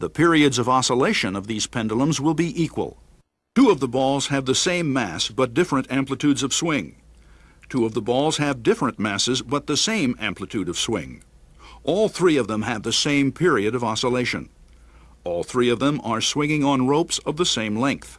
The periods of oscillation of these pendulums will be equal. Two of the balls have the same mass but different amplitudes of swing. Two of the balls have different masses but the same amplitude of swing. All three of them have the same period of oscillation. All three of them are swinging on ropes of the same length.